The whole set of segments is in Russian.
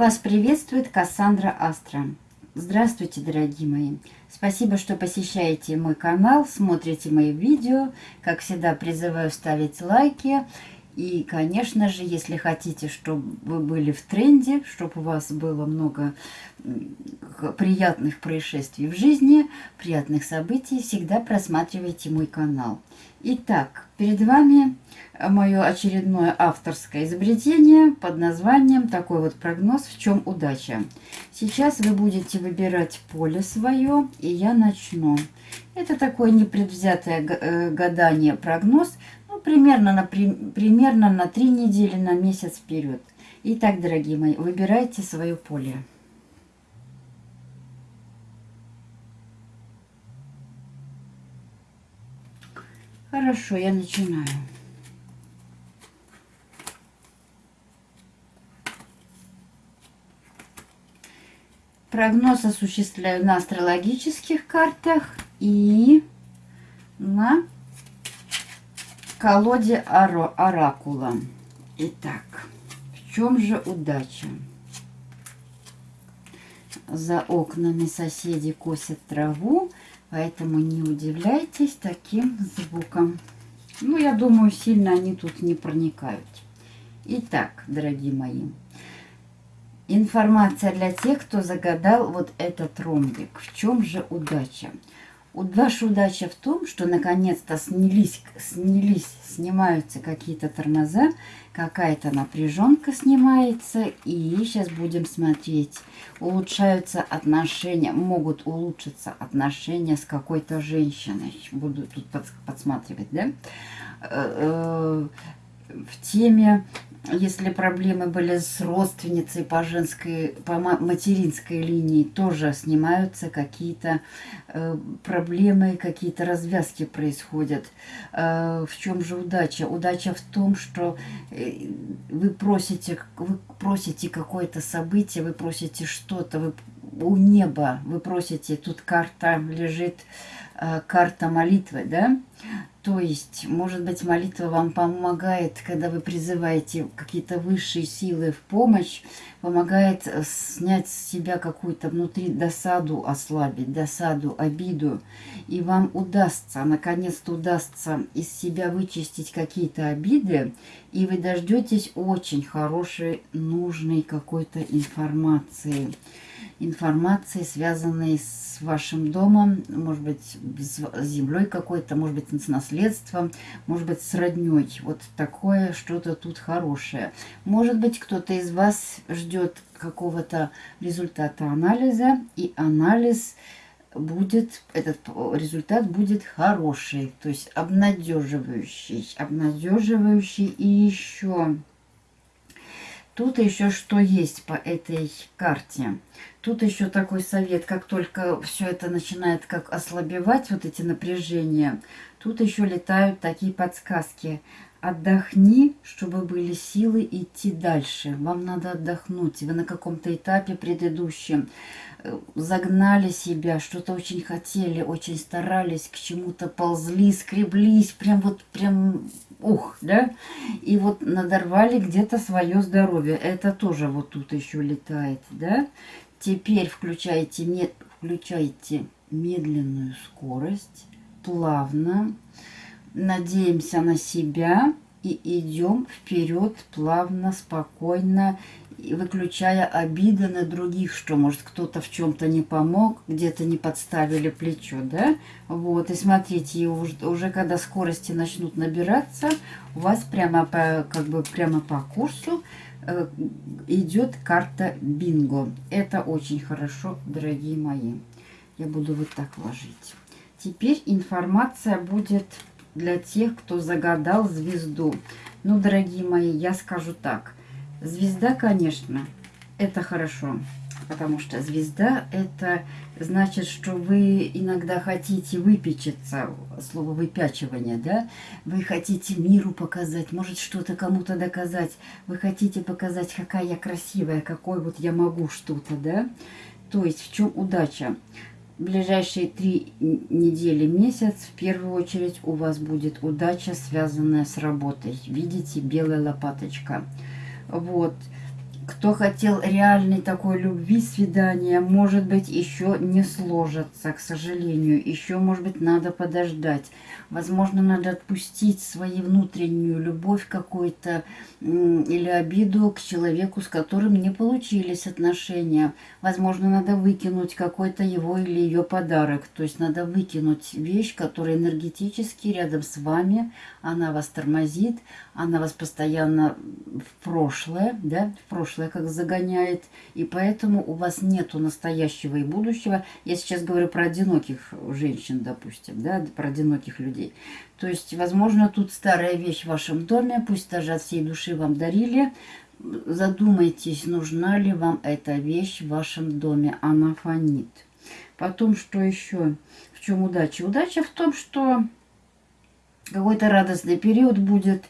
Вас приветствует Кассандра Астра. Здравствуйте, дорогие мои! Спасибо, что посещаете мой канал, смотрите мои видео. Как всегда, призываю ставить лайки. И, конечно же, если хотите, чтобы вы были в тренде, чтобы у вас было много приятных происшествий в жизни, приятных событий, всегда просматривайте мой канал. Итак, перед вами мое очередное авторское изобретение под названием такой вот прогноз «В чем удача?». Сейчас вы будете выбирать поле свое, и я начну. Это такое непредвзятое э, гадание, прогноз, ну, примерно на, примерно на три недели, на месяц вперед. Итак, дорогие мои, выбирайте свое поле. Хорошо, я начинаю. Прогноз осуществляю на астрологических картах и на колоде оракула. Итак, в чем же удача? За окнами соседи косят траву, Поэтому не удивляйтесь таким звуком. Ну, я думаю, сильно они тут не проникают. Итак, дорогие мои, информация для тех, кто загадал вот этот ромбик. В чем же удача? Ваша удача в том, что наконец-то снялись, снялись, снимаются какие-то тормоза, какая-то напряженка снимается, и сейчас будем смотреть, улучшаются отношения, могут улучшиться отношения с какой-то женщиной. Буду тут подсматривать, да? В теме если проблемы были с родственницей по женской, по материнской линии, тоже снимаются какие-то э, проблемы, какие-то развязки происходят. Э, в чем же удача? Удача в том, что э, вы просите, вы просите какое-то событие, вы просите что-то, вы у неба, вы просите, тут карта лежит, э, карта молитвы, да? То есть, может быть, молитва вам помогает, когда вы призываете какие-то высшие силы в помощь, помогает э, снять с себя какую-то внутри досаду, ослабить, досаду, обиду. И вам удастся, наконец-то удастся из себя вычистить какие-то обиды, и вы дождетесь очень хорошей, нужной какой-то информации информации, связанной с вашим домом, может быть, с землей какой-то, может быть, с наследством, может быть, с родней. Вот такое что-то тут хорошее. Может быть, кто-то из вас ждет какого-то результата анализа, и анализ будет, этот результат будет хороший, то есть обнадеживающий, обнадеживающий и еще Тут еще что есть по этой карте. Тут еще такой совет, как только все это начинает как ослабевать, вот эти напряжения, тут еще летают такие подсказки. Отдохни, чтобы были силы идти дальше. Вам надо отдохнуть. Вы на каком-то этапе предыдущем э, загнали себя, что-то очень хотели, очень старались, к чему-то ползли, скреблись, прям вот прям ух, да, и вот надорвали где-то свое здоровье. Это тоже вот тут еще летает, да. Теперь включайте, включайте медленную скорость, плавно, надеемся на себя и идем вперед плавно, спокойно, выключая обиды на других, что, может, кто-то в чем-то не помог, где-то не подставили плечо, да? Вот, и смотрите, уже, уже когда скорости начнут набираться, у вас прямо по, как бы прямо по курсу э, идет карта бинго. Это очень хорошо, дорогие мои. Я буду вот так ложить. Теперь информация будет для тех, кто загадал звезду. Ну, дорогие мои, я скажу так – Звезда, конечно, это хорошо, потому что звезда это значит, что вы иногда хотите выпечиться, слово выпячивание, да? Вы хотите миру показать, может что-то кому-то доказать, вы хотите показать, какая я красивая, какой вот я могу что-то, да? То есть в чем удача? Ближайшие три недели, месяц, в первую очередь у вас будет удача, связанная с работой. Видите, белая лопаточка – вот. Кто хотел реальной такой любви, свидания, может быть, еще не сложится, к сожалению. Еще, может быть, надо подождать. Возможно, надо отпустить свою внутреннюю любовь какую-то или обиду к человеку, с которым не получились отношения. Возможно, надо выкинуть какой-то его или ее подарок. То есть надо выкинуть вещь, которая энергетически рядом с вами, она вас тормозит, она вас постоянно в прошлое, да, в прошлое как загоняет, и поэтому у вас нету настоящего и будущего. Я сейчас говорю про одиноких женщин, допустим, да, про одиноких людей. То есть, возможно, тут старая вещь в вашем доме, пусть даже от всей души вам дарили, задумайтесь, нужна ли вам эта вещь в вашем доме, она фонит. Потом, что еще? В чем удача? Удача в том, что какой-то радостный период будет,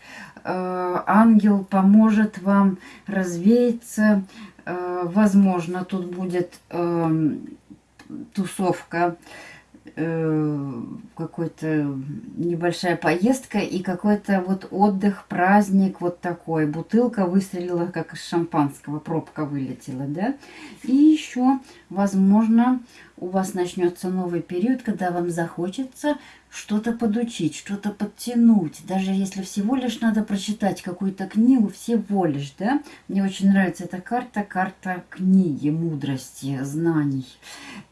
ангел поможет вам развеяться, э, возможно, тут будет э, тусовка, э, какой-то небольшая поездка и какой-то вот отдых, праздник вот такой. Бутылка выстрелила, как из шампанского, пробка вылетела, да. И еще, возможно, у вас начнется новый период, когда вам захочется что-то подучить, что-то подтянуть. Даже если всего лишь надо прочитать какую-то книгу, всего лишь, да. Мне очень нравится эта карта, карта книги, мудрости, знаний.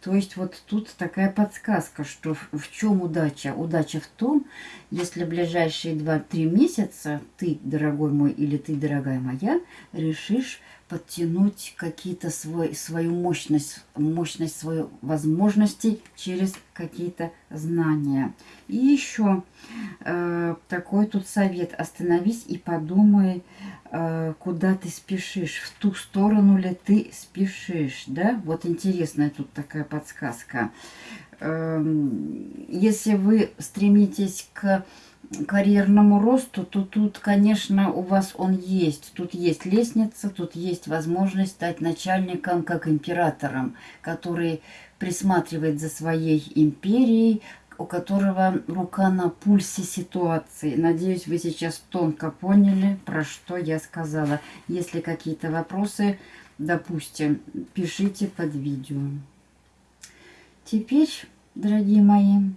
То есть вот тут такая подсказка, что в, в чем удача? Удача в том, если в ближайшие 2-3 месяца ты, дорогой мой, или ты, дорогая моя, решишь подтянуть какие-то свой, свою мощность, мощность свою возможностей через какие-то знания. И еще э, такой тут совет. Остановись и подумай, э, куда ты спешишь, в ту сторону ли ты спешишь. Да? Вот интересная тут такая подсказка. Э, если вы стремитесь к карьерному росту, то тут, конечно, у вас он есть. Тут есть лестница, тут есть возможность стать начальником, как императором, который присматривает за своей империей, у которого рука на пульсе ситуации. Надеюсь, вы сейчас тонко поняли, про что я сказала. Если какие-то вопросы, допустим, пишите под видео. Теперь, дорогие мои,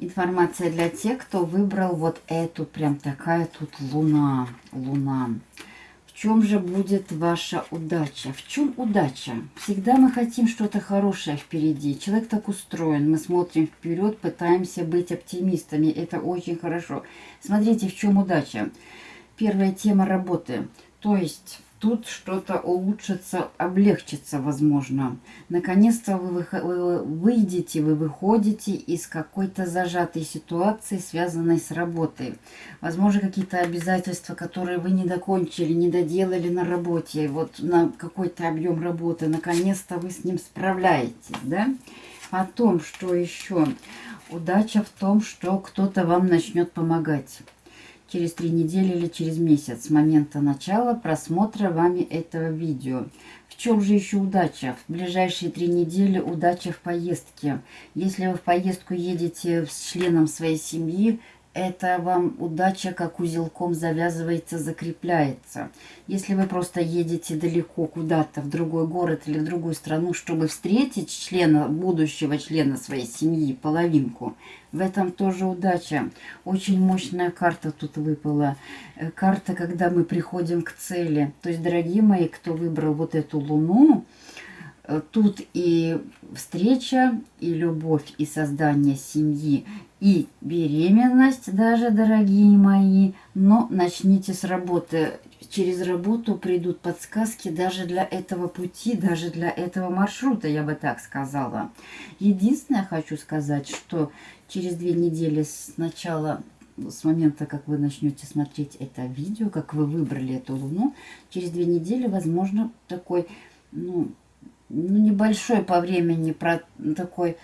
Информация для тех, кто выбрал вот эту, прям такая тут луна. Луна. В чем же будет ваша удача? В чем удача? Всегда мы хотим что-то хорошее впереди. Человек так устроен. Мы смотрим вперед, пытаемся быть оптимистами. Это очень хорошо. Смотрите, в чем удача. Первая тема работы. То есть тут что-то улучшится, облегчится, возможно. Наконец-то вы, вы выйдете, вы выходите из какой-то зажатой ситуации, связанной с работой. Возможно, какие-то обязательства, которые вы не докончили, не доделали на работе, вот на какой-то объем работы. Наконец-то вы с ним справляетесь, да? Потом, что еще? Удача в том, что кто-то вам начнет помогать через три недели или через месяц с момента начала просмотра вами этого видео. В чем же еще удача? В ближайшие три недели удача в поездке. Если вы в поездку едете с членом своей семьи, это вам удача как узелком завязывается, закрепляется. Если вы просто едете далеко куда-то, в другой город или в другую страну, чтобы встретить члена, будущего члена своей семьи, половинку, в этом тоже удача. Очень мощная карта тут выпала. Э, карта, когда мы приходим к цели. То есть, дорогие мои, кто выбрал вот эту луну, тут и встреча, и любовь, и создание семьи, и беременность даже, дорогие мои. Но начните с работы. Через работу придут подсказки даже для этого пути, даже для этого маршрута, я бы так сказала. Единственное, хочу сказать, что через две недели с начала с момента, как вы начнете смотреть это видео, как вы выбрали эту луну, через две недели, возможно, такой, ну, ну небольшой по времени, про такой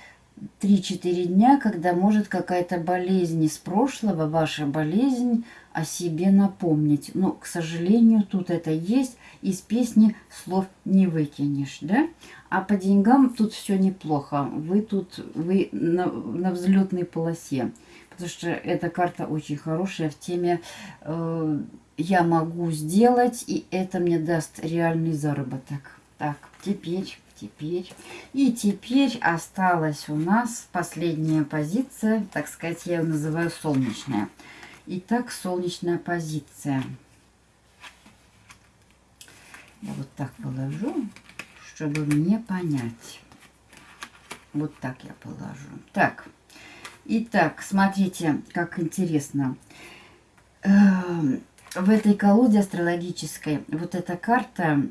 3-4 дня, когда может какая-то болезнь из прошлого, ваша болезнь, о себе напомнить. Но, к сожалению, тут это есть, из песни слов не выкинешь, да? А по деньгам тут все неплохо. Вы тут, вы на, на взлетной полосе. Потому что эта карта очень хорошая в теме э, я могу сделать, и это мне даст реальный заработок. Так, теперь, теперь. И теперь осталась у нас последняя позиция, так сказать, я ее называю солнечная. Итак, солнечная позиция. Я вот так положу, чтобы мне понять. Вот так я положу. Так, итак, смотрите, как интересно. Эм, в этой колоде астрологической вот эта карта,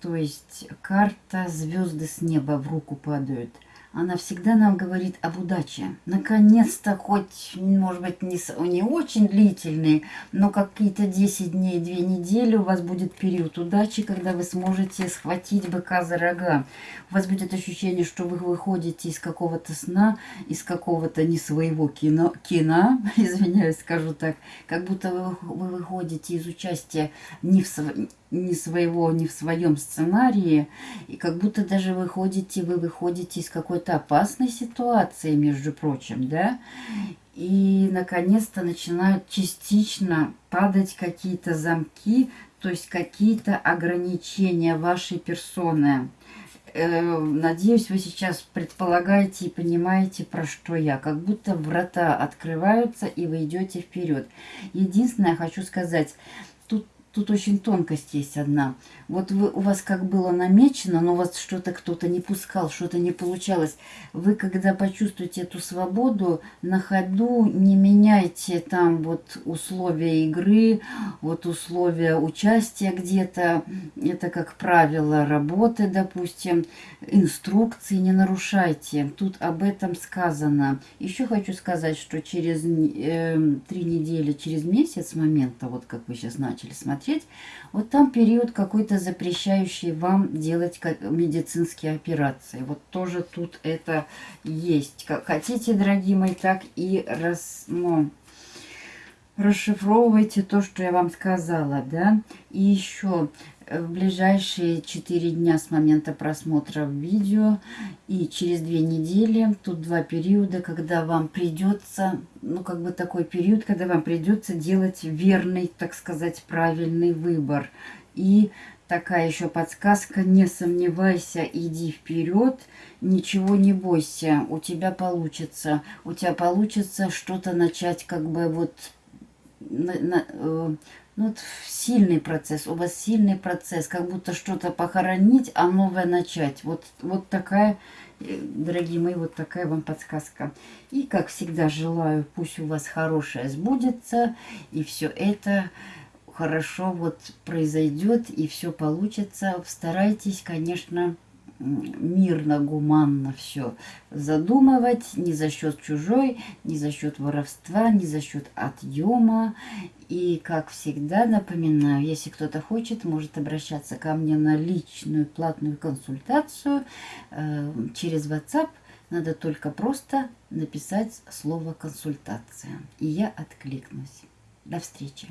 то есть карта звезды с неба в руку падают – она всегда нам говорит об удаче. Наконец-то, хоть, может быть, не, не очень длительный, но какие-то 10 дней, 2 недели у вас будет период удачи, когда вы сможете схватить быка за рога. У вас будет ощущение, что вы выходите из какого-то сна, из какого-то не своего кино, кино извиняюсь, скажу так, как будто вы, вы выходите из участия не в, не своего, не в своем сценарии, и как будто даже выходите, вы выходите из какой-то опасной ситуации, между прочим, да, и наконец-то начинают частично падать какие-то замки, то есть какие-то ограничения вашей персоны. Э, надеюсь, вы сейчас предполагаете и понимаете, про что я. Как будто врата открываются, и вы идете вперед. Единственное, хочу сказать, Тут очень тонкость есть одна. Вот вы, у вас как было намечено, но у вас что-то кто-то не пускал, что-то не получалось. Вы, когда почувствуете эту свободу, на ходу не меняйте там вот условия игры, вот условия участия где-то. Это, как правило, работы, допустим, инструкции не нарушайте. Тут об этом сказано. Еще хочу сказать, что через э, три недели, через месяц с момента, вот как вы сейчас начали смотреть, смотреть, вот там период какой-то запрещающий вам делать медицинские операции. Вот тоже тут это есть. Как хотите, дорогие мои, так и раз, ну, расшифровывайте то, что я вам сказала, да. И еще в ближайшие 4 дня с момента просмотра видео и через 2 недели, тут два периода, когда вам придется, ну как бы такой период, когда вам придется делать верный, так сказать, правильный выбор. И такая еще подсказка, не сомневайся, иди вперед, ничего не бойся, у тебя получится. У тебя получится что-то начать как бы вот на, э, ну, вот сильный процесс, у вас сильный процесс, как будто что-то похоронить, а новое начать. Вот, вот такая, э, дорогие мои, вот такая вам подсказка. И, как всегда, желаю, пусть у вас хорошее сбудется, и все это хорошо вот произойдет, и все получится. Старайтесь, конечно, мирно, гуманно все задумывать, не за счет чужой, не за счет воровства, не за счет отъема. И, как всегда, напоминаю, если кто-то хочет, может обращаться ко мне на личную платную консультацию э, через WhatsApp. Надо только просто написать слово «консультация», и я откликнусь. До встречи!